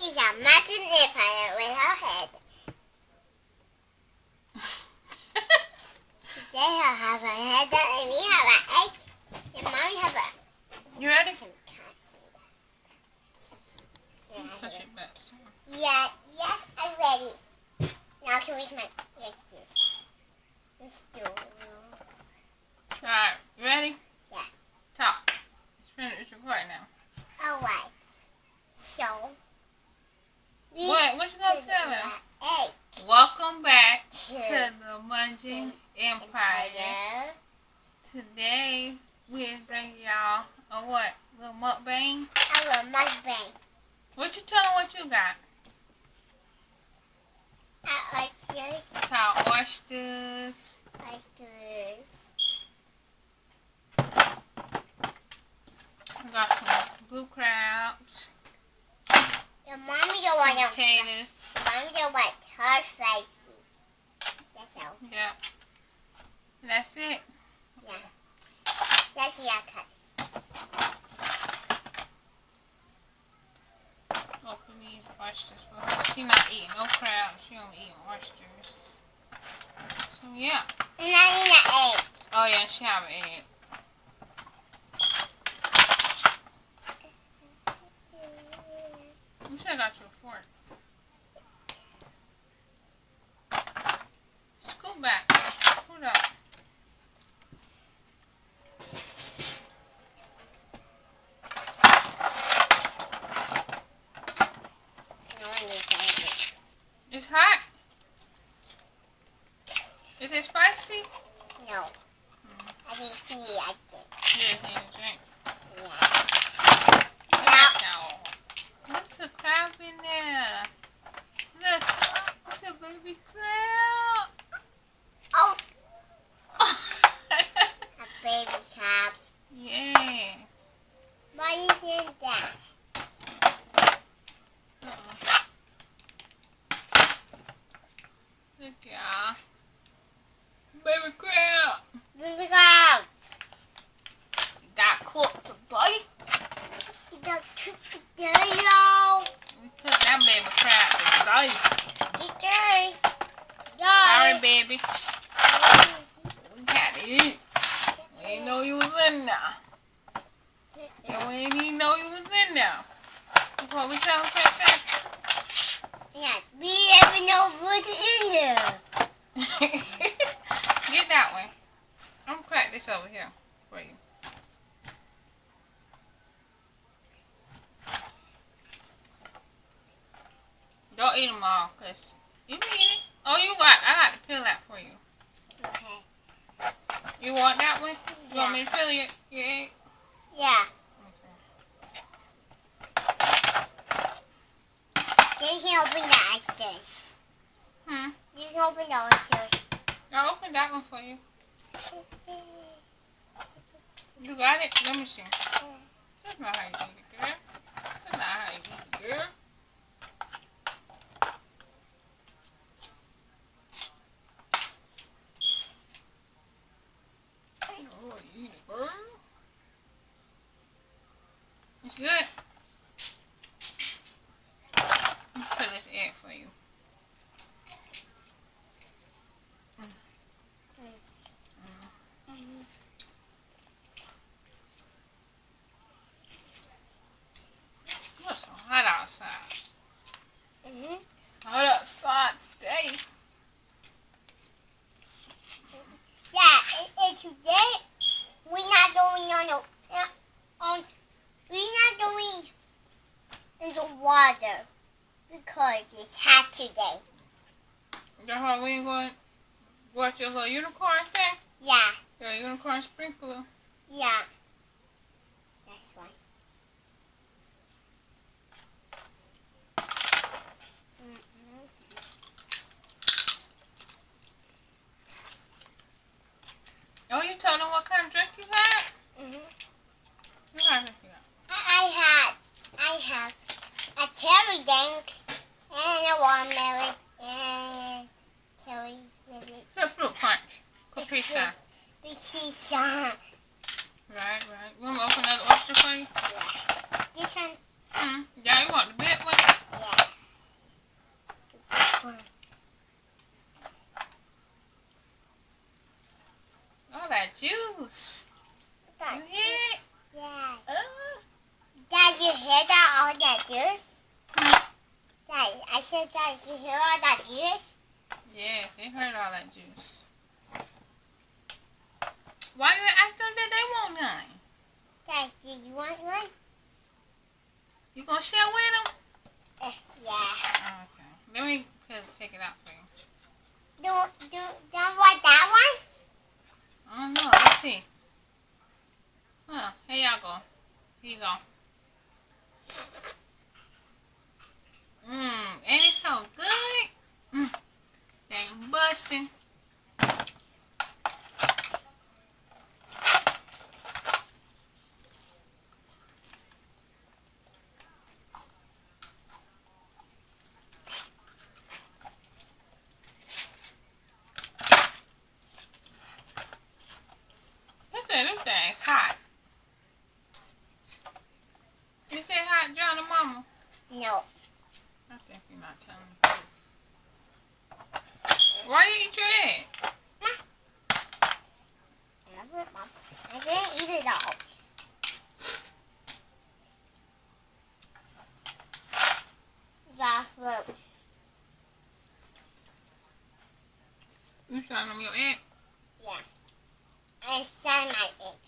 He's a magic empire with her head. Today I have a head and we have an egg. And mommy have a You ready? some cats in there. Push it back. some. Yeah, yes, I'm ready. Now can we my yes, this. This door. Alright, you ready? Yeah. Talk. It's finished recording now. Alright. So we What? What you gonna to tell the them? egg Welcome back to to the Munching Empire. Empire. Today we bring y'all a what? Little mukbang. Mukbang. What you tell them what you got? Our oysters. Called oysters. Oysters. We got some blue crabs. The mommy don't want them. potatoes. Mommy don't want her spicy. That's all. Yeah. That's it. That's your cut. Open these oysters for. She not eating no crabs. She only eating oysters. So yeah. And I need an egg. Oh yeah, she have an egg. You should have got you a fork. Scoot back. Scoot up. No one needs an egg. It's hot. Is it spicy? No. I just need a egg. You just need a drink. Yeah. No. There's a crab in there. Look. It's a baby crab. Oh, a baby crab. yeah. What is in that? Uh-uh. Look, y'all. Baby crab. Baby crab. Got cooked today. You got cooked today, y'all. We cooked that baby crab today. Today. Sorry, Y'all. baby. We got to eat. We ain't know you was in there. And we ain't even know you was in there. That's what we tell them, Princess. Yeah, we never know what's in there. Get that way. I'm gonna crack this over here for you. Don't eat them all, cause you can eat it. Oh, you got. I got to peel that for you. Okay. You want that one? You want me to peel your, your egg? Yeah. Okay. You can open the oysters. Hmm. You can open the oysters. I'll open that one for you. You got it? Let me see. That's not how you eat it, girl. That's not how you eat it, girl. Oh, you eat it, girl. It's good. Let me put this egg for you. It's so hot outside. Mm-hmm. Hot outside today. Yeah, and, and today we're not going on the uh, on we're not going in the water because it's hot today. That's why we ain't going to watch your little unicorn thing? Yeah, Your unicorn sprinkler. yeah. That's right. Mm-hmm. Oh, you told them what kind of drink you had? Mm-hmm. What kind of drink you got? I, I had I have a cherry drink and a watermelon. And cherry with it. It's a fruit punch. Capisha. Capisha. Right, right. You want to open another oyster for you? Yeah. This one. Hmm. Yeah, you want the big one? Yeah. The one. All that juice. That you hear? Yeah. Uh. Dad, you hear that? All that juice? Dad, I said, Dad, you hear all that juice? yeah, they heard all that juice. Why you ask them that they want none? Dad, do you want one? You gonna share with them? Uh, yeah. Okay. Let me take it out for you. Do, do, don't want that one? I don't know. Let's see. Huh. Here y'all go. Here you go. Mmm. Ain't it so good? Mmm. Dang busting. That thing, this thing hot. You say hot, John and Mama? No. I think you're not telling the truth. Why are you eat egg? I didn't eat it all. Yeah, look. You showing them your egg? Yeah. I saw my egg.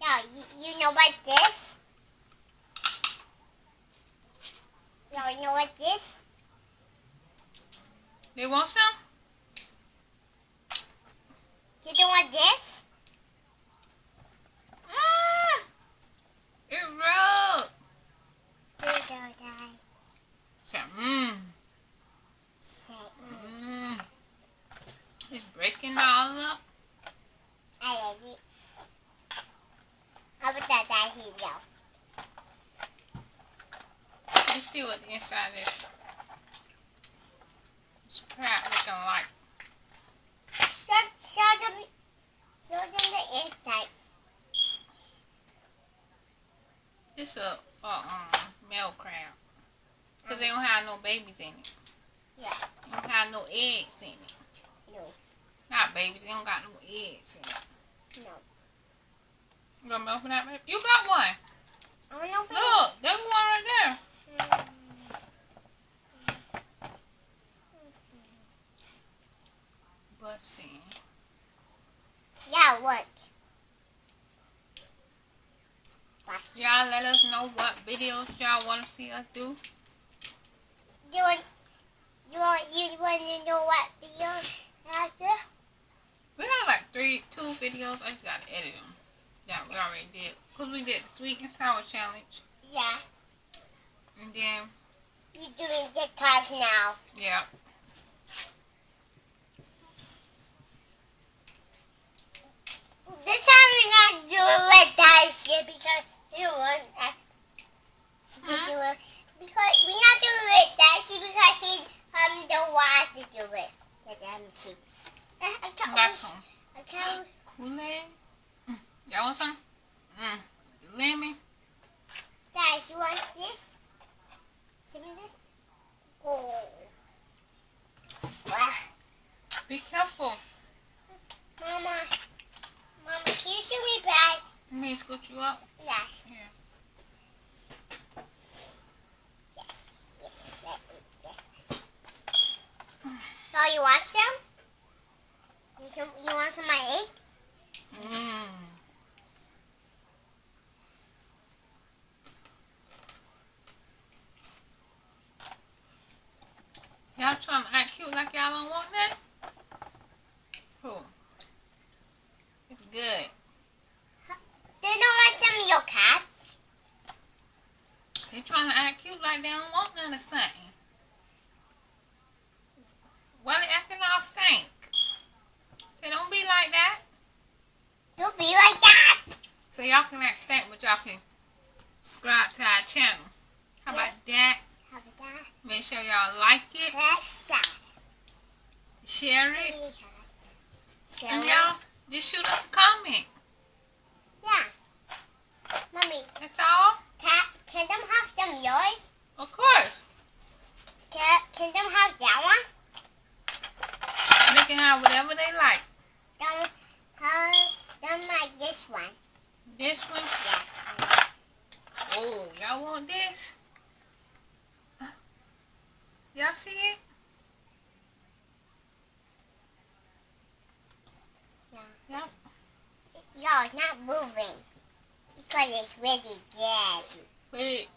Yeah, you, you know what this? No, you know what this? They want some? You don't want this? Mmm. It rolled. You don't die. Say, mmm. Say, mm, Mmm. It's breaking all up. I love it. How about that, that he know? Let's see what the inside is. It's crap looking like. Show, show them, show them the inside. It's a, a um, male crab. Because they don't have no babies in it. Yeah. They don't have no eggs in it. No. Not babies, they don't got no eggs in it. No. You gonna open that baby? You got one. I want to open Look, there's one right there. it. Busting. Yeah, what? Y'all let us know what videos y'all want to see us do. You want, you want, you want to know what video after? We have like three, two videos. I just gotta edit them. Yeah, we already did. Cause we did the sweet and sour challenge, Yeah. and then We're doing TikTok now. yeah, This time we're not doing with dice yet because you want that. to Huh? do it because we're not doing it dicey because she um don't want us to do it. But um she. I, I can't. got some I can't. Kool Aid. Mm. Y'all want some? Mm. The lemon. Guys, you want this? Some of this? Oh. Wow. Be careful. Mama. Mama, can you show me back? Let me scoot you up. Yes. Here. Yes. Yes. Let me get. So you want some? You, some, you want some of my egg? Mm. Y'all trying to act cute like y'all don't want that? Cool. It's good. They don't want some of your cats. They trying to act cute like they don't want none of something. Why they acting all stank? Say don't be like that. Don't be like that. So y'all can act stank, but y'all can subscribe to our channel. How about that? How about that? Make sure y'all like it, share it, and y'all just shoot us a comment. yeah. Mommy, That's all. can, can them have some yours? Of course. Can, can them have that one? They can have whatever they like. Don't them, have them this one? Yeah. Oh, y'all want this? Uh, y'all see it? Yeah. No, it's not moving. Because it's really dead. Wait.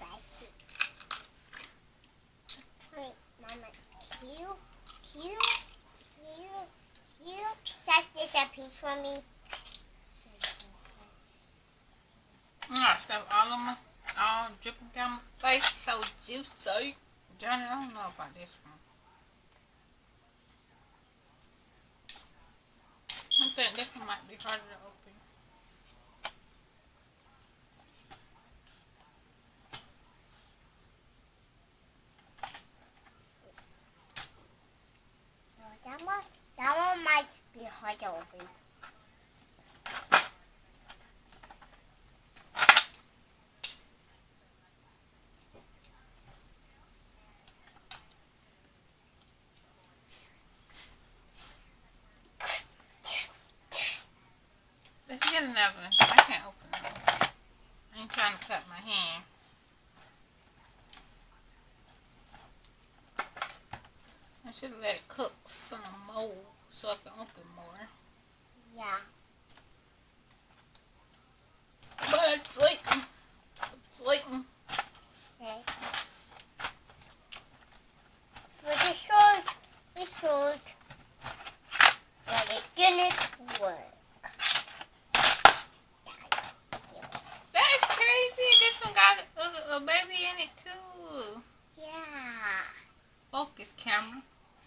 It's. Wait, Mama. Can you, can you, can you, can you set this a piece for me? I stuff all of my, all dripping down my face. So juicy. Johnny, I don't know about this one. I think this one might be harder to open. No, that must, that one might be hard to open. Let's get another one. I can't open it. I ain't trying to cut my hand. I should let it cook some more so I can open more. Yeah. But it's waiting. It's waiting. Okay. But it's short. It's short. But it's gonna work. That is crazy. This one got a, a baby in it too. Yeah. Focus camera.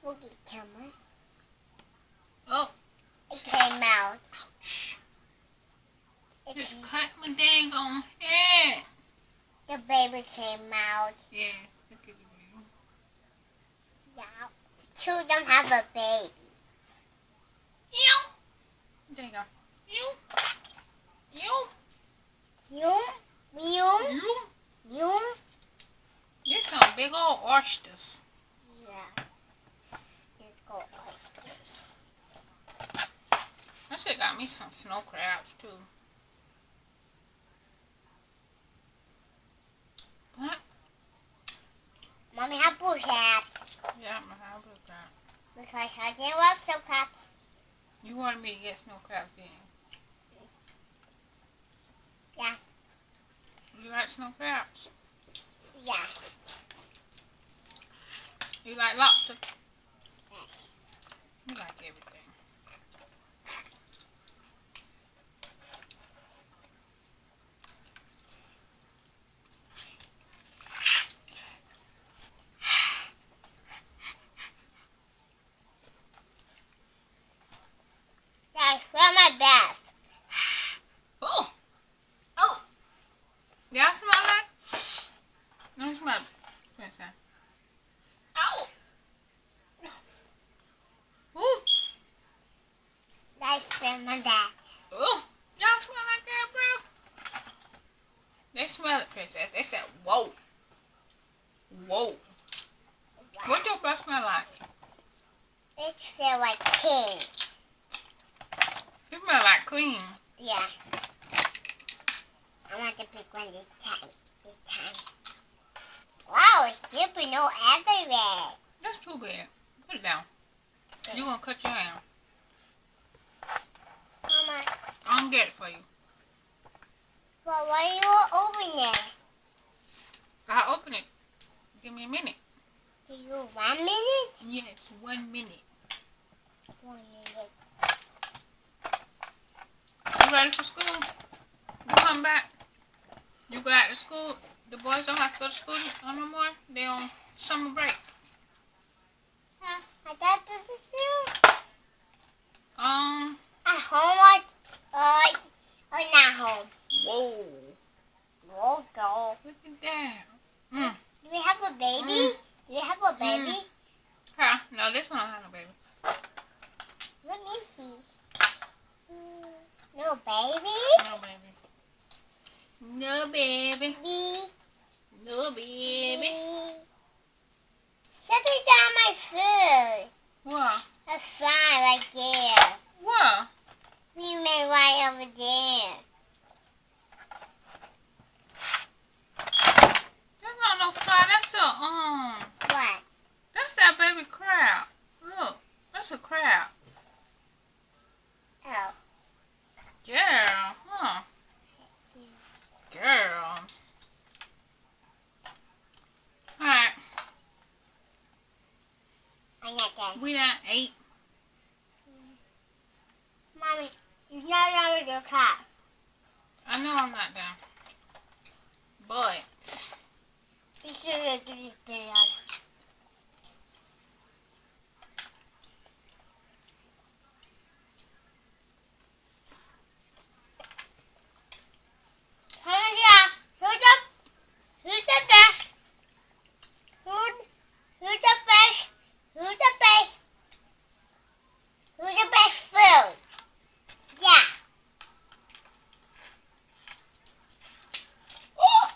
Look at camera. Oh, It came out. ouch. It Just came, cut my dang on head. the baby came out. Yeah, look at the baby. Yeah. Two of them have a baby. Ew. There you go. Ew. Ew. Yum. Yum. Ew. Yum. There's some big old oysters. Yeah. Let's go oysters. I should have got me some snow crabs too. What? Mommy have blue hat Yeah, have a crab. because I didn't want cats. You wanted me to get snow didn't you? Yeah. You like snow crabs? Yeah. You like lobster? Yes. You like everything. I feel my best. Oh! Oh! Y'all smell that? No, smell it. What's that? Ow! Ooh! Feel my. Ooh! Y'all smell like that, bro? They smell it, princess. They said, whoa. Whoa. What your breath smell like? It smell like king. It smell like clean. Yeah. I want to pick one this time. This time. Wow, it's dripping all everywhere. That's too bad. Put it down. You're gonna cut your hand. Gonna get it for you. but why you open it? I'll open it. Give me a minute. Do you one minute? Yes, one minute. One minute. You ready for school? You come back. You go out to school. The boys don't have to go to school no more. They on summer break. Hmm. I got to the zoo. Um. At home or, or, or not home? Whoa. Whoa, go. Look at that. Mm. Do we have a baby? Mm. Do we have a baby? Huh? No, this one don't have no baby. Let me see. Mm, No baby? No baby. No baby. Little baby down my food. What? A sign right there. What? We made right over there. That's not no fly. That's a, um, What? that's that baby crab. Look, that's a crab. Oh. Girl, huh? Girl. Alright, I'm not done. we done ate. Mommy, you're not done with your cat. I know I'm not done. But, You should have do this video. Hallelujah. Who's the, who's the best? Who, who's the best? Who's the best? Who's the best food? Yeah. oh!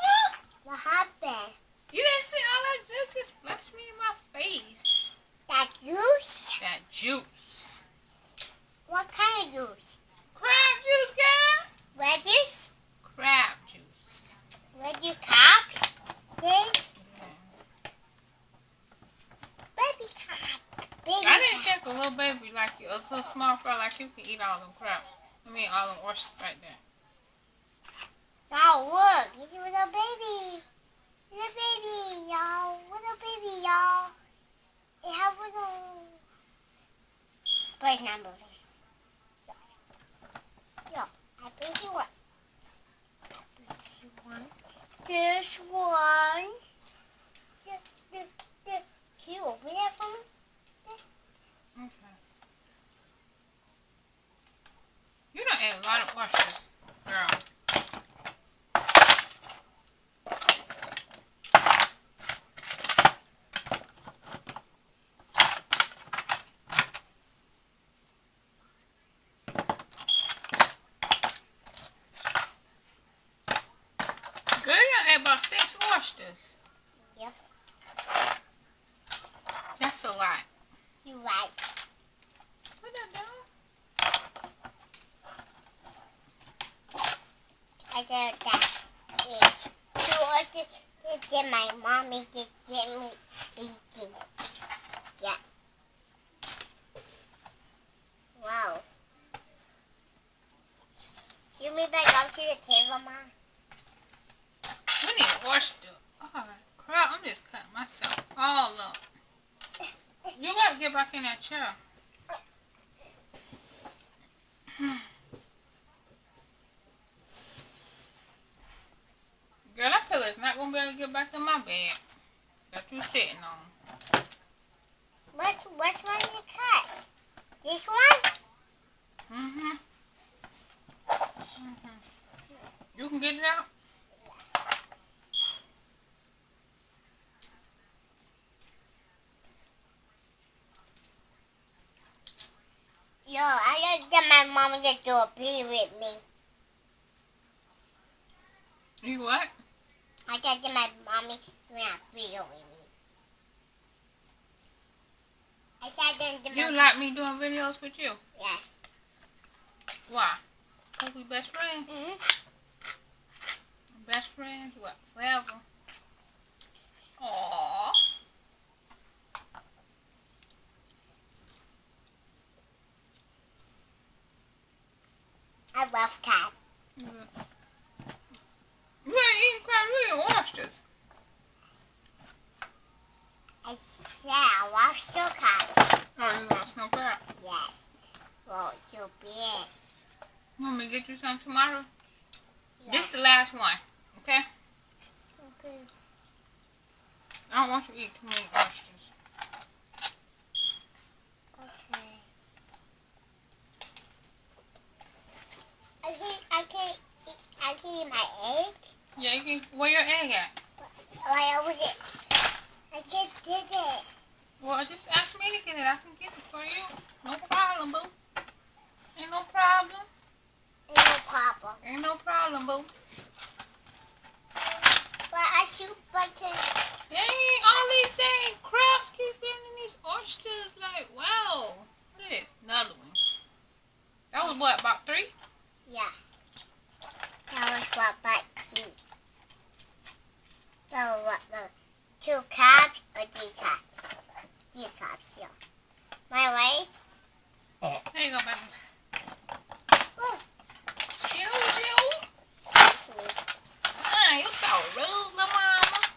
Oh! What happened? You didn't see all that juice just splashed me in my face. That juice? That juice. What kind of juice? Crab juice, girl. Wedges? Crab juice. Wedgie cops? This? Baby cop. Baby I didn't cop. think a little baby a so small fry like you can eat all them crap. I mean, all them oysters right there. Oh, look. Is a little baby. Little baby, y'all. Little baby, y'all. It has little... But it's not moving. Yo, I think. You want this one. This, this, this. Can you open that for me? Okay. You done ate a lot of girl. Girl, done ate about six oysters. Yep. That's a lot. You right. What that doing? I said that it's two oysters. It's in my mommy just get me eating. Yeah. Wow. Shoot me back up to the table, Mom. We need oyster. Oh, crap, I'm myself all up. You gotta get back in that chair. Girl, that pillow is not gonna be able to get back in my bed that you sitting on. What's what's one you cut? This one? Mm-hmm. Mm-hmm. You can get it out? Yo, I just get my mom to do a pee with me. You what? I just get my mommy doing a pee with me. I said to You like me doing videos with you? yeah. Why? Cause we best friends. hmm Best friends, what? Forever. Aww. I love cat. You ain't eating crab, you eating oysters. I said I love your cat. Oh, you want snow crab? Yes. Well, so big. You want me to get you some tomorrow? Yeah. This the last one, okay? Okay. I don't want you to eat too many oysters. Okay. I can I can eat, I can eat my egg. Can, where your egg at? Right over there. I just did it. Well, just ask me to get it. I can get it for you. No problem, boo. Ain't no problem. No problem. Ain't no problem. all of them, boo. But I shoot button. Dang, all these dang crabs keep getting in these oysters. Like, wow. Look at it. Another one. That was what, about three? Yeah. That was what but G. That was what the two cups or these cups. These cups, yeah. My way. There you go, baby. Oh, Excuse you. excuse me. Ah, you so rude, little mama.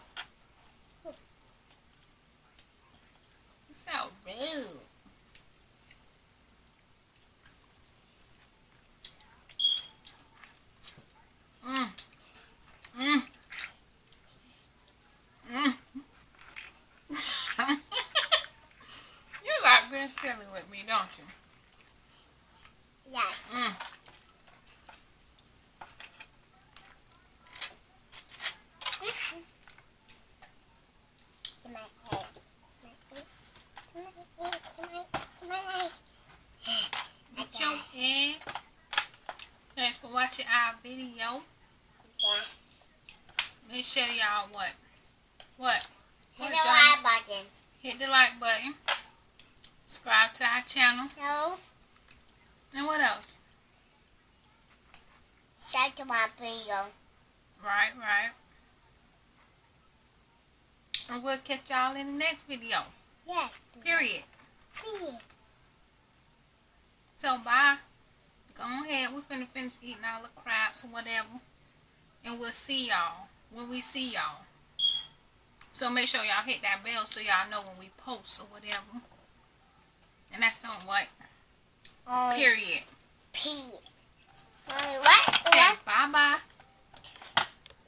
You so rude. Mm. Mm. Mm. you like being silly with me, don't you? Yes. Mm. Get your head. Thanks for watching our video. Yeah. Make sure y'all what? What? Hit What, the like button. Hit the like button. Subscribe to our channel. No. And what else? Share to my video. Right, right. And we'll catch y'all in the next video. Yes. Period. Period. So bye. Go ahead. We're finna finish eating all the crabs or whatever. And we'll see y'all when we see y'all. So make sure y'all hit that bell so y'all know when we post or whatever. And that's on what? On period. P. On what? Say bye bye.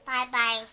Bye bye.